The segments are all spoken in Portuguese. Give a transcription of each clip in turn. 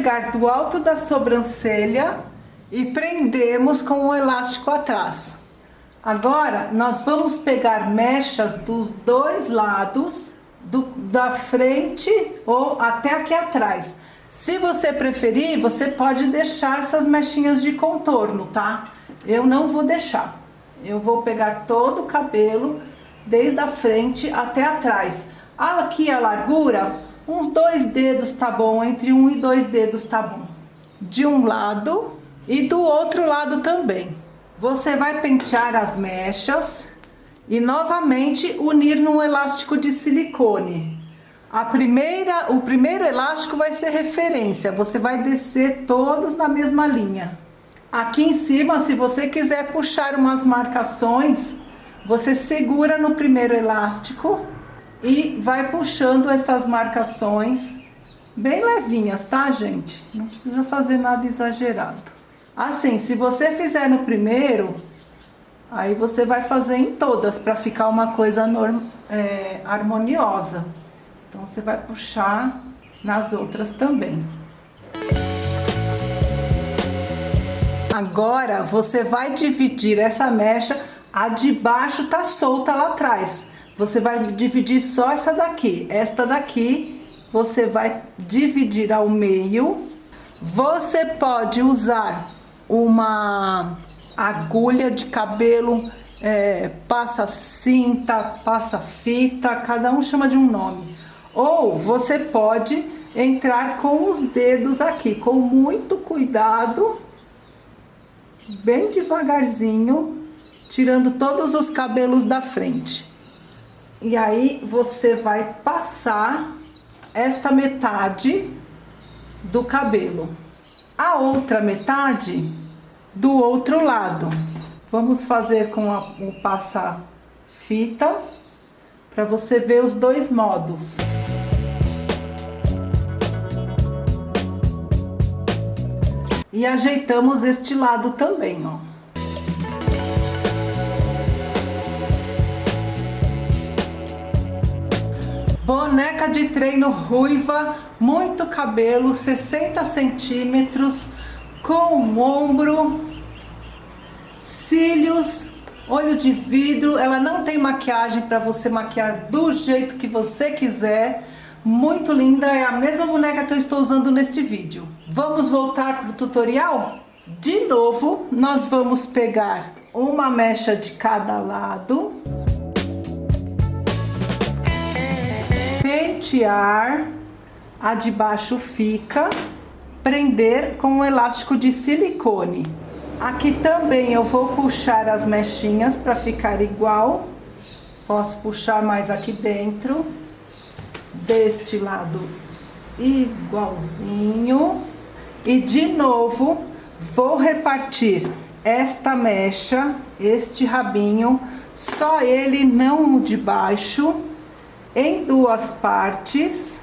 pegar do alto da sobrancelha e prendemos com o elástico atrás. Agora, nós vamos pegar mechas dos dois lados, do, da frente ou até aqui atrás. Se você preferir, você pode deixar essas mechinhas de contorno, tá? Eu não vou deixar. Eu vou pegar todo o cabelo, desde a frente até atrás. Aqui a largura, uns dois dedos tá bom, entre um e dois dedos tá bom. De um lado e do outro lado também. Você vai pentear as mechas e novamente unir num elástico de silicone. A primeira, o primeiro elástico vai ser referência, você vai descer todos na mesma linha. Aqui em cima, se você quiser puxar umas marcações, você segura no primeiro elástico e vai puxando essas marcações bem levinhas, tá, gente? Não precisa fazer nada exagerado. Assim, se você fizer no primeiro, aí você vai fazer em todas para ficar uma coisa é, harmoniosa. Então você vai puxar nas outras também. Agora você vai dividir essa mecha, a de baixo tá solta lá atrás. Você vai dividir só essa daqui. Esta daqui você vai dividir ao meio. Você pode usar uma agulha de cabelo, é, passa cinta, passa fita, cada um chama de um nome. Ou você pode entrar com os dedos aqui, com muito cuidado, bem devagarzinho, tirando todos os cabelos da frente. E aí você vai passar esta metade do cabelo. A outra metade do outro lado. Vamos fazer com a, o passa-fita para você ver os dois modos. E ajeitamos este lado também, ó. Boneca de treino ruiva, muito cabelo, 60 centímetros, com ombro, cílios, olho de vidro. Ela não tem maquiagem para você maquiar do jeito que você quiser. Muito linda, é a mesma boneca que eu estou usando neste vídeo. Vamos voltar para o tutorial? De novo, nós vamos pegar uma mecha de cada lado. Pentear, a de baixo fica prender com um elástico de silicone. Aqui também eu vou puxar as mechinhas para ficar igual. Posso puxar mais aqui dentro. Deste lado igualzinho. E de novo, vou repartir esta mecha, este rabinho, só ele, não o de baixo, em duas partes.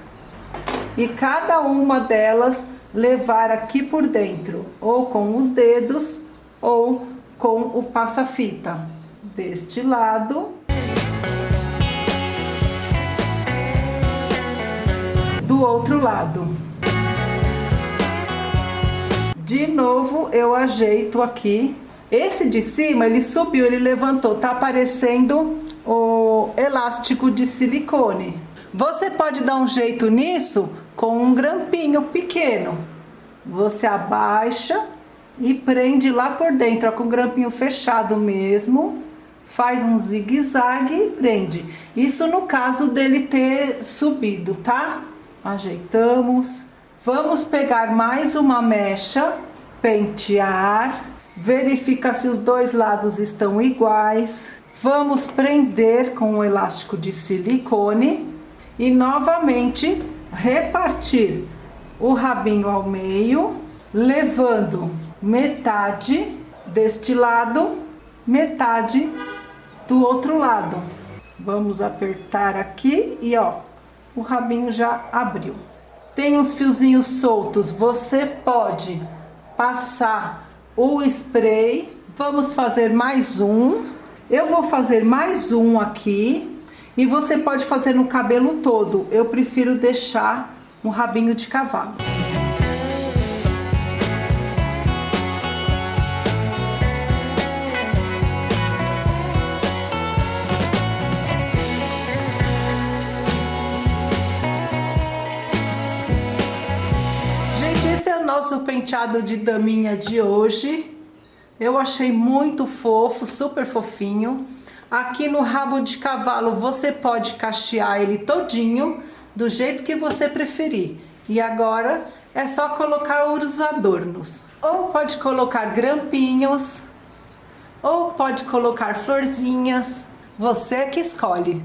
E cada uma delas levar aqui por dentro, ou com os dedos, ou com o passa-fita. Deste lado. Do outro lado. De novo, eu ajeito aqui. Esse de cima, ele subiu, ele levantou, tá aparecendo o elástico de silicone. Você pode dar um jeito nisso com um grampinho pequeno. Você abaixa e prende lá por dentro, ó, com o grampinho fechado mesmo. Faz um zigue-zague e prende. Isso no caso dele ter subido, tá? Ajeitamos. Vamos pegar mais uma mecha, pentear, verifica se os dois lados estão iguais. Vamos prender com o elástico de silicone e novamente repartir o rabinho ao meio, levando metade deste lado, metade do outro lado. Vamos apertar aqui e ó, o rabinho já abriu. Tem uns fiozinhos soltos, você pode passar o spray. Vamos fazer mais um. Eu vou fazer mais um aqui e você pode fazer no cabelo todo. Eu prefiro deixar um rabinho de cavalo. Nosso penteado de daminha de hoje. Eu achei muito fofo, super fofinho. Aqui no rabo de cavalo você pode cachear ele todinho, do jeito que você preferir. E agora é só colocar os adornos. Ou pode colocar grampinhos, ou pode colocar florzinhas, você que escolhe.